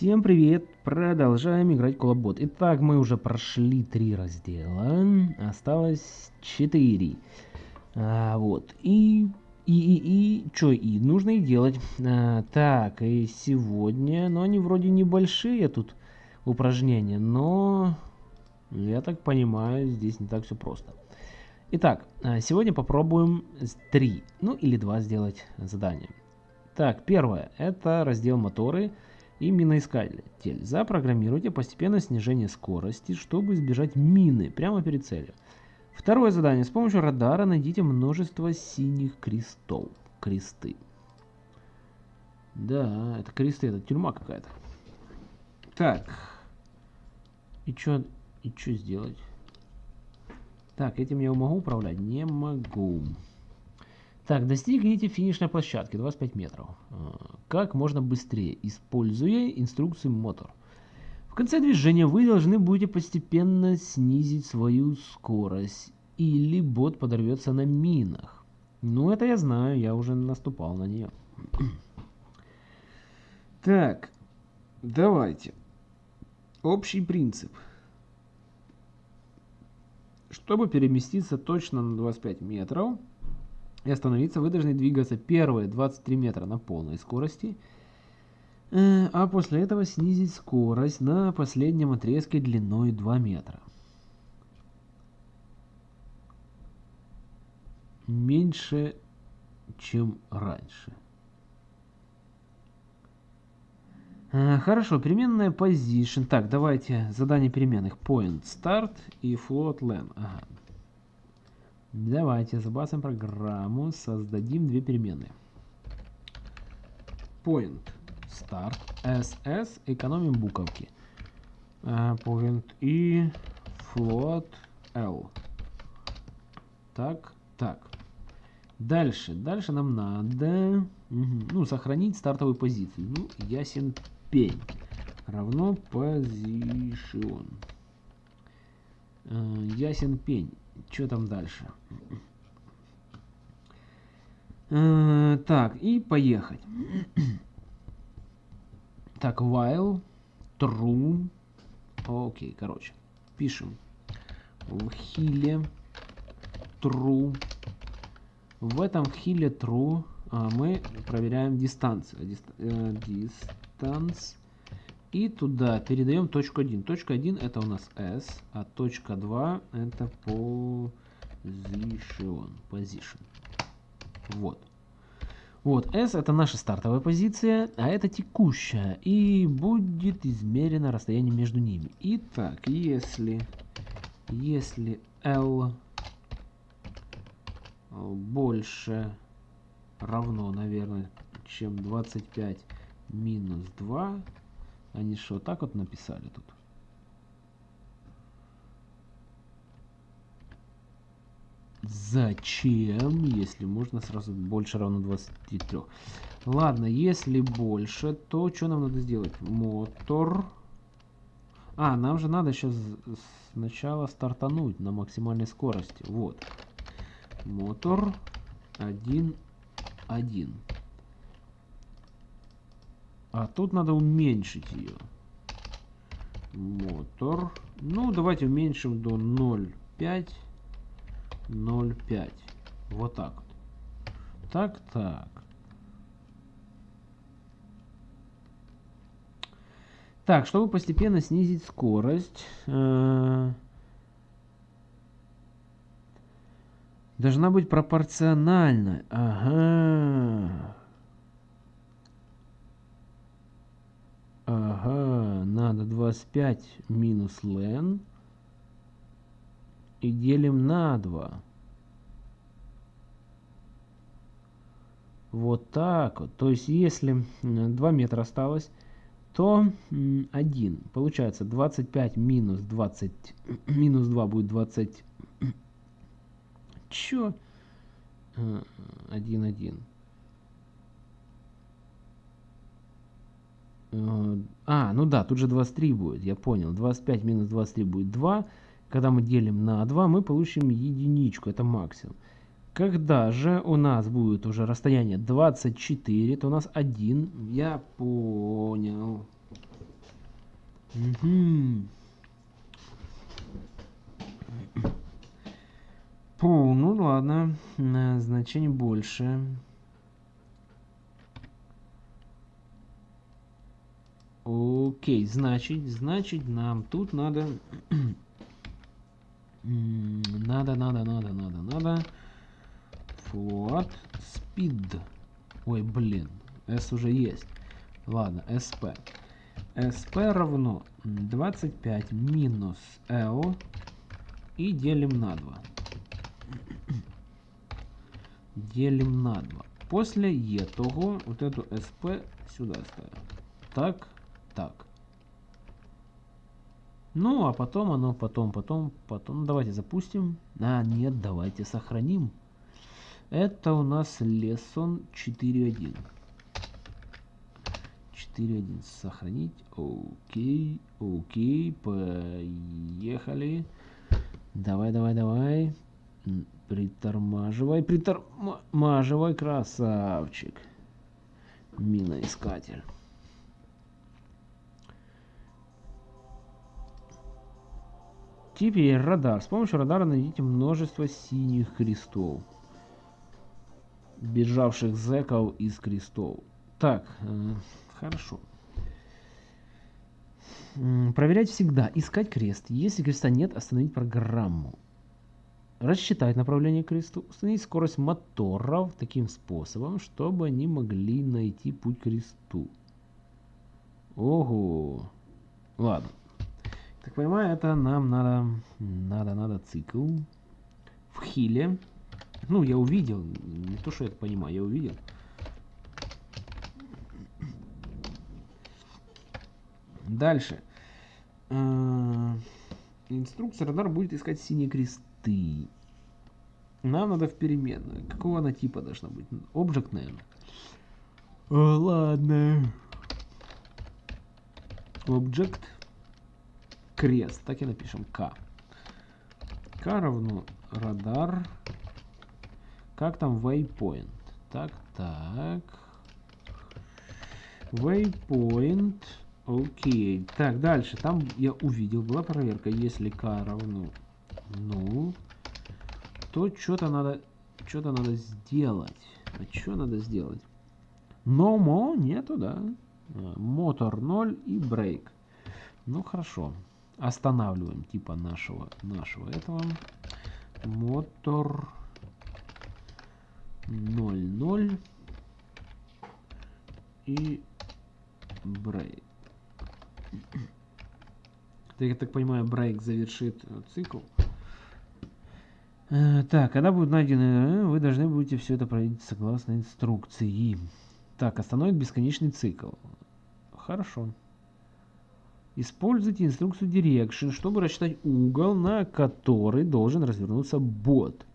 Всем привет! Продолжаем играть Колобот. Итак, мы уже прошли три раздела. Осталось четыре. А, вот. И... И, и, и, что и, нужно и делать. А, так, и сегодня, ну они вроде небольшие тут упражнения, но я так понимаю, здесь не так все просто. Итак, а, сегодня попробуем три, ну или два сделать задания. Так, первое, это раздел моторы и миноискатель. Запрограммируйте постепенное снижение скорости, чтобы избежать мины прямо перед целью. Второе задание. С помощью радара найдите множество синих крестов. Кресты. Да, это кресты, это тюрьма какая-то. Так. И что и что сделать? Так, этим я могу управлять? Не могу. Так, достигните финишной площадки 25 метров. А, как можно быстрее, используя инструкцию мотор. В конце движения вы должны будете постепенно снизить свою скорость, или бот подорвется на минах. Ну, это я знаю, я уже наступал на нее. Так, давайте. Общий принцип. Чтобы переместиться точно на 25 метров, и остановиться, вы должны двигаться первые 23 метра на полной скорости, э, а после этого снизить скорость на последнем отрезке длиной 2 метра. Меньше, чем раньше. Э, хорошо, переменная position. Так, давайте задание переменных. Point start и float len. Ага. Давайте забацаем программу, создадим две переменные. Point start ss, экономим буковки. Uh, point и float l. Так, так. Дальше, дальше нам надо угу, ну, сохранить стартовую позицию. Ну, ясен пень. Равно position. Uh, ясен пень. Что там дальше? Э, так, и поехать. Так, while, true. Окей, короче. Пишем. В хиле true. В этом хиле true а, мы проверяем дистанцию. Distance. И туда передаем точку 1. Точка 1 это у нас S, а точка 2 это position. position. Вот. Вот, S это наша стартовая позиция, а это текущая. И будет измерено расстояние между ними. Итак, если, если L больше равно, наверное, чем 25 минус 2, они что, так вот написали тут? Зачем, если можно сразу больше равно 23? Ладно, если больше, то что нам надо сделать? Мотор. А, нам же надо сейчас сначала стартануть на максимальной скорости. Вот. Мотор 1, 1. А тут надо уменьшить ее. Мотор. Ну, давайте уменьшим до 0,5. 0,5. Вот так вот. Так, так. Так, чтобы постепенно снизить скорость, э должна быть пропорциональна. Ага. Ага, надо 25 минус len и делим на 2. Вот так вот. То есть, если 2 метра осталось, то 1. Получается 25 минус 20, минус 2 будет 20. Чё? 1, 1. А, ну да, тут же 23 будет, я понял. 25 минус 23 будет 2. Когда мы делим на 2, мы получим единичку, это максимум. Когда же у нас будет уже расстояние 24, то у нас 1. Я понял. Угу. Пу, ну ладно, значение больше. Окей, значит, значит нам тут надо... надо, надо, надо, надо, надо. Float speed. Ой, блин, S уже есть. Ладно, SP. SP равно 25 минус L и делим на 2 делим на 2. После Е того вот эту СП сюда ставим. Так, так. Ну, а потом оно, потом, потом, потом. Давайте запустим. А, нет, давайте сохраним. Это у нас lesson 4.1. 4.1 сохранить. Окей, окей, поехали. Давай, давай, давай. Притормаживай, притормаживай, красавчик. Миноискатель. Теперь радар. С помощью радара найдите множество синих крестов. Бежавших зеков из крестов. Так, э, хорошо. Проверять всегда. Искать крест. Если креста нет, остановить программу рассчитать направление кресту, установить скорость моторов таким способом, чтобы они могли найти путь к кресту. Ого! Ладно. Так понимаю, это нам надо, надо, надо цикл в хиле. Ну, я увидел, не то, что я это понимаю, я увидел. Дальше. Э, инструкция радар будет искать синие кресты ты. Нам надо в переменную. Какого она типа должна быть? Объект, наверное. О, ладно. Object крест. Так и напишем. К. К равно радар. Как там waypoint? Так, так. Waypoint. Окей. Так, дальше. Там я увидел, была проверка. Если к равно ну, то что-то надо, что-то надо сделать. А что надо сделать? Но нету, да. А, мотор 0 и брейк. Ну хорошо. Останавливаем типа нашего, нашего этого. Мотор 0, 0 и брейк. Я так понимаю, брейк завершит цикл. Э, так, когда будут найдены, э, вы должны будете все это проверить согласно инструкции. Так, остановит бесконечный цикл. Хорошо. Используйте инструкцию Direction, чтобы рассчитать угол, на который должен развернуться бот.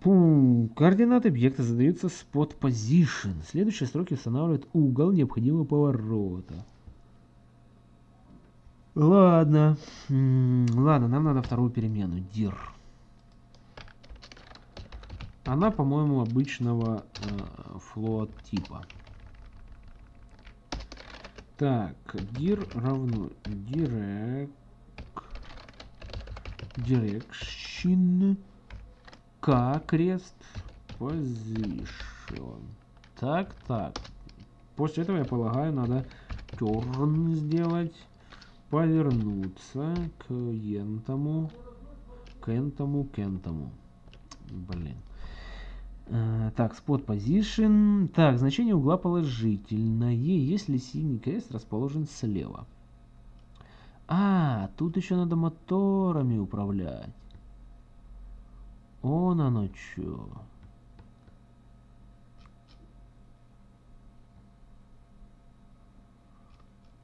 Пум. Координаты объекта задаются spot position. Следующие строки устанавливают угол необходимого поворота. Ладно. Ладно, нам надо вторую перемену. dir. Она, по-моему, обычного э, float типа. Так, dir равно direct, direction, k крест, position. Так, так. После этого, я полагаю, надо turn сделать, повернуться к ентому, к энтому, к энтому. Блин. Э, так, spot position. Так, значение угла положительное, если синий крест расположен слева. А, тут еще надо моторами управлять. Он оно чё.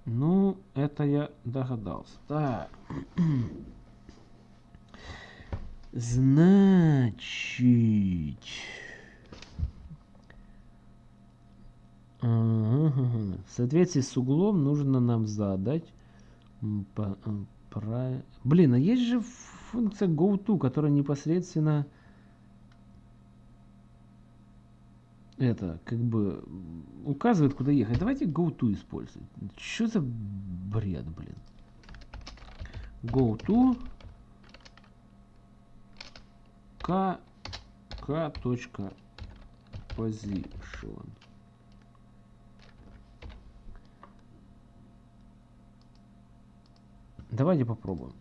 Ну, это я догадался. Так. Значит... В соответствии с углом нужно нам задать... Э. Блин, а есть же функция goTo, которая непосредственно... это, как бы, указывает, куда ехать. Давайте GoTo использовать. Что за бред, блин? GoTo K, K точка position. Давайте попробуем.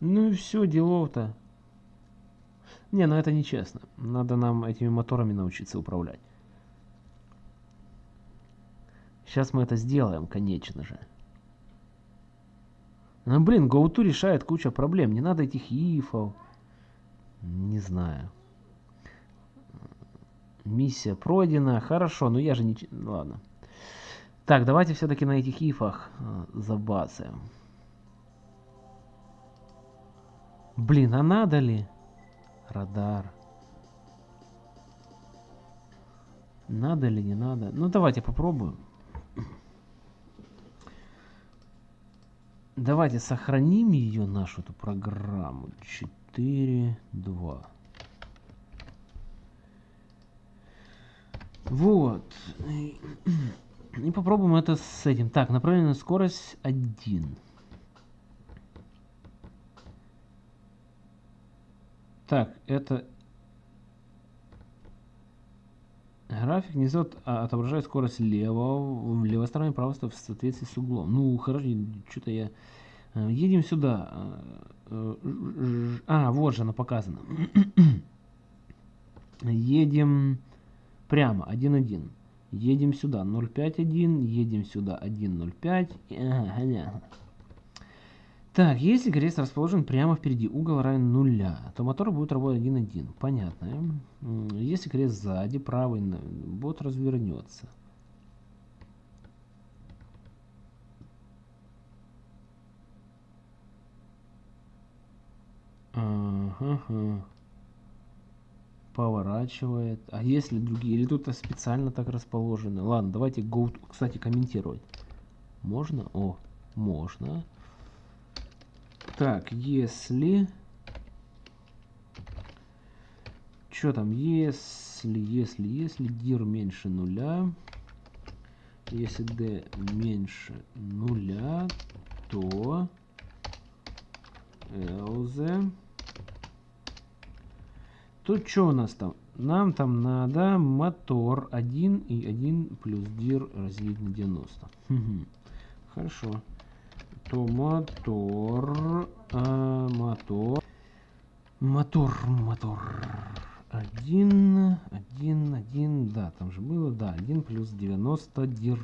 Ну и все, делов-то. Не, ну это нечестно. Надо нам этими моторами научиться управлять. Сейчас мы это сделаем, конечно же. Ну, блин, GoTo решает куча проблем. Не надо этих ифов. Не знаю. Миссия пройдена. Хорошо, но я же не... Ладно. Так, давайте все-таки на этих ифах э, забацаем. Блин, а надо ли? Радар. Надо ли, не надо? Ну, давайте попробуем. Давайте сохраним ее, нашу эту программу. 4, 2. Вот. И попробуем это с этим. Так, направленная скорость 1. Так, это график несет, а, отображает скорость левого, левой стороне, правой стороны в соответствии с углом. Ну, хорошо, что-то я... Э, едем сюда. Э, а, вот же она показана. Едем прямо, 1.1. Едем сюда 0.5.1, едем сюда 1.05. Ага, понятно. Так, если крест расположен прямо впереди, угол равен нуля, то мотор будет работать 1.1. Понятно. Если крест сзади, правый, бот развернется. Ага поворачивает. А если другие? Или тут специально так расположены? Ладно, давайте go кстати, комментировать. Можно? О, можно. Так, если... Что там? Если, если, если dir меньше нуля, если d меньше нуля, то else Тут что у нас там? Нам там надо мотор 1 и 1 плюс dir разделить на 90. Хорошо. То мотор, а, мотор, мотор, мотор. 1, 1, 1, да, там же было, да, 1 плюс 90 dir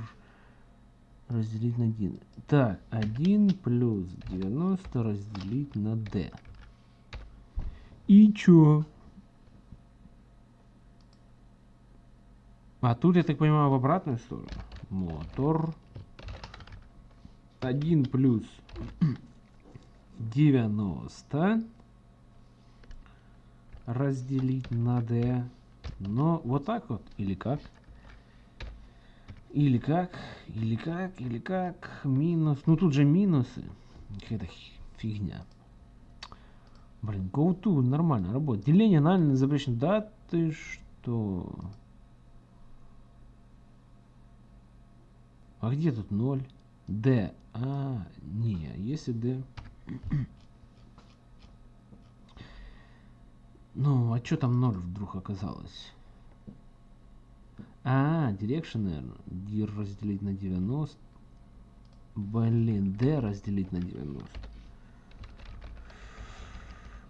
разделить на 1. Так, 1 плюс 90 разделить на d. И чё? А тут, я так понимаю, в обратную сторону. Мотор. 1 плюс 90 разделить на d. Но вот так вот. Или как? Или как? Или как? Или как? Минус. Ну тут же минусы. Какая-то фигня. Блин, go to нормально работает. Деление анально запрещено. Да ты что? А где тут 0? D. А, не, если D... Ну, а что там 0 вдруг оказалось? А, direction, наверное. D разделить на 90. Блин, D разделить на 90.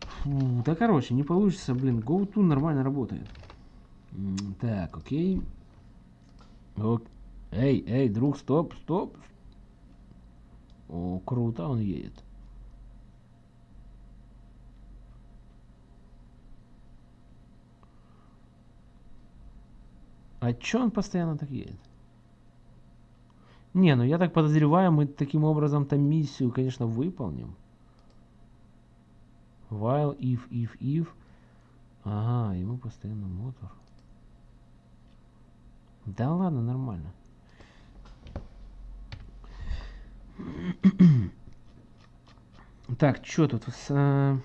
Фу, да короче, не получится, блин. GoTo нормально работает. Так, окей. Окей. Эй, эй, друг, стоп, стоп. О, круто он едет. А чё он постоянно так едет? Не, ну я так подозреваю, мы таким образом там миссию, конечно, выполним. While, if, if, if. Ага, ему постоянно мотор. Да ладно, нормально. Так, что тут? Э,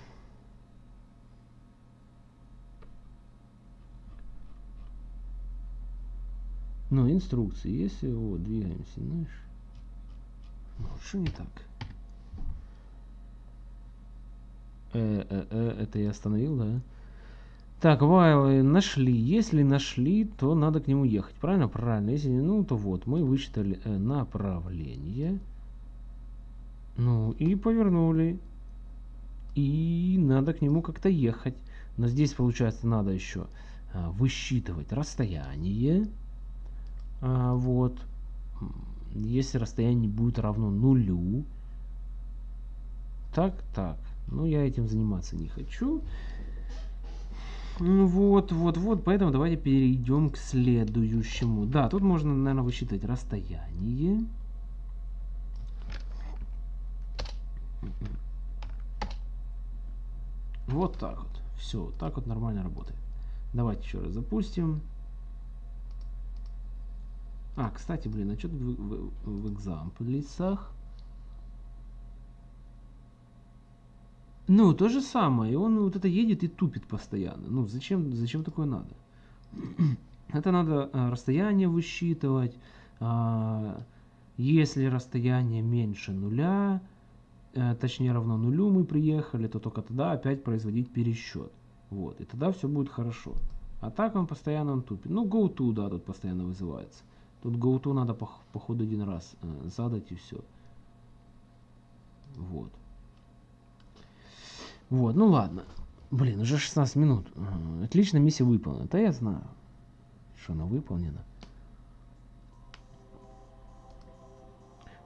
ну, инструкции есть. Э, вот, двигаемся. Знаешь. Ну, что не так? Э, э, э, это я остановил, да? Так, вайлы нашли. Если нашли, то надо к нему ехать. Правильно? Правильно. Если не, ну, то вот. Мы высчитали э, направление. Ну, и повернули. И надо к нему как-то ехать. Но здесь, получается, надо еще а, высчитывать расстояние. А, вот. Если расстояние будет равно нулю. Так, так. Ну, я этим заниматься не хочу. Ну, вот, вот, вот. Поэтому давайте перейдем к следующему. Да, тут можно, наверное, высчитать расстояние. Вот так вот. Все, так вот нормально работает. Давайте еще раз запустим. А, кстати, блин, а что тут в, в, в экзамплисах? Ну, то же самое. И он вот это едет и тупит постоянно. Ну, зачем, зачем такое надо? Это надо а, расстояние высчитывать. А, если расстояние меньше нуля, точнее равно нулю мы приехали, то только тогда опять производить пересчет. Вот. И тогда все будет хорошо. А так он постоянно он тупит. Ну, go to, да, тут постоянно вызывается. Тут go to надо по, по один раз э, задать и все. Вот. Вот, ну ладно. Блин, уже 16 минут. Отлично, миссия выполнена. Да я знаю, что она выполнена.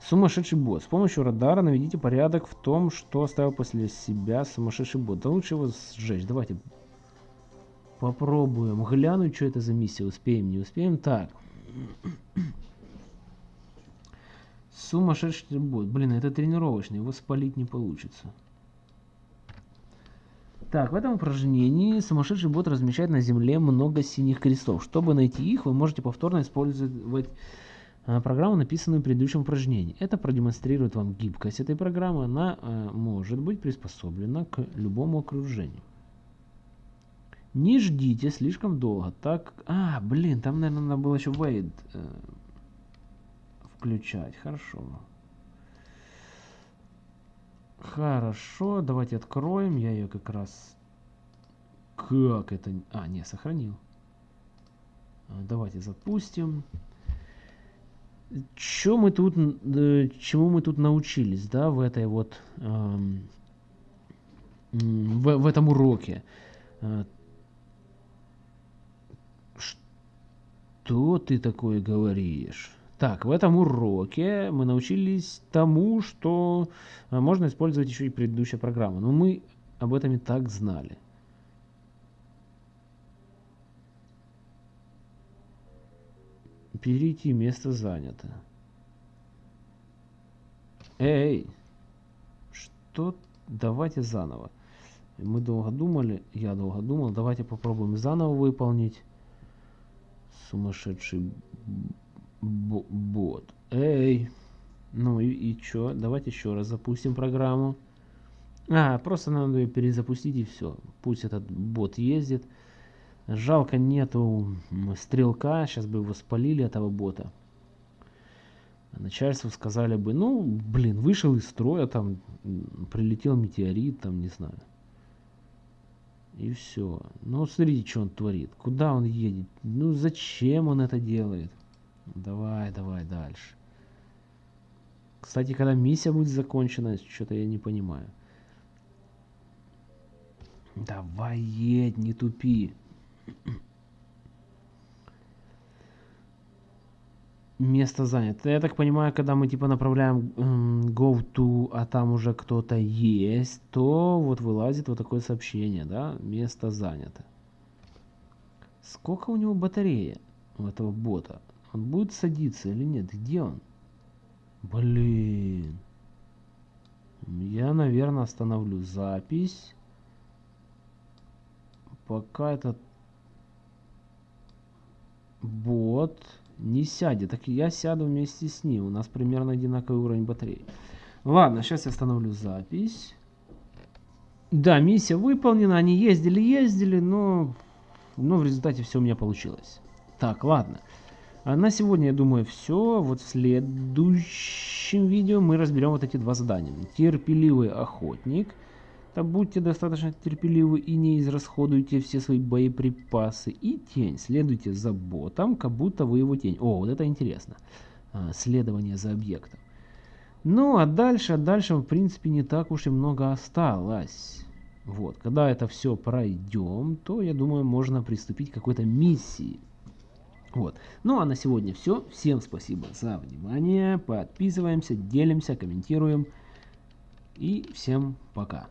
Сумасшедший бот. С помощью радара наведите порядок в том, что оставил после себя сумасшедший бот. Да лучше его сжечь. Давайте попробуем глянуть, что это за миссия. Успеем, не успеем. Так. Сумасшедший бот. Блин, это тренировочный. Его спалить не получится. Так, в этом упражнении сумасшедший бот размещает на земле много синих крестов. Чтобы найти их, вы можете повторно использовать программу, написанную в предыдущем упражнении. Это продемонстрирует вам гибкость этой программы. Она а, может быть приспособлена к любому окружению. Не ждите слишком долго, так... А, блин, там, наверное, надо было еще wait э, включать. Хорошо. Хорошо, давайте откроем. Я ее как раз... Как это... А, не, сохранил. Давайте запустим. Что мы тут... Чему мы тут научились, да, в этой вот... Эм, в, в этом уроке? А, что ты такое говоришь? Так, в этом уроке мы научились тому, что а, можно использовать еще и предыдущая программа. Но мы об этом и так знали. Перейти, место занято. Эй, что? Давайте заново. Мы долго думали, я долго думал, давайте попробуем заново выполнить. Сумасшедший бот. Эй. Ну и, и чё? Давайте еще раз запустим программу. А, просто надо ее перезапустить и все. Пусть этот бот ездит. Жалко нету стрелка. Сейчас бы его спалили, этого бота. Начальству сказали бы, ну, блин, вышел из строя, там прилетел метеорит, там, не знаю. И все. Ну, смотрите, что он творит. Куда он едет? Ну, зачем он это делает? Давай, давай дальше. Кстати, когда миссия будет закончена, что-то я не понимаю. Давай едь, не тупи. Место занято. Я так понимаю, когда мы типа направляем go to, а там уже кто-то есть, то вот вылазит вот такое сообщение, да? Место занято. Сколько у него батарея у этого бота? Он будет садиться или нет? Где он? Блин. Я, наверное, остановлю запись. Пока этот бот не сядет. Так я сяду вместе с ним. У нас примерно одинаковый уровень батареи. Ладно, сейчас я остановлю запись. Да, миссия выполнена. Они ездили-ездили, но, но в результате все у меня получилось. Так, ладно. А на сегодня, я думаю, все. Вот в следующем видео мы разберем вот эти два задания. Терпеливый охотник. Да будьте достаточно терпеливы и не израсходуйте все свои боеприпасы. И тень. Следуйте за ботом, как будто вы его тень. О, вот это интересно. А, следование за объектом. Ну, а дальше, а дальше, в принципе, не так уж и много осталось. Вот, когда это все пройдем, то, я думаю, можно приступить к какой-то миссии. Вот. Ну а на сегодня все. Всем спасибо за внимание. Подписываемся, делимся, комментируем. И всем пока.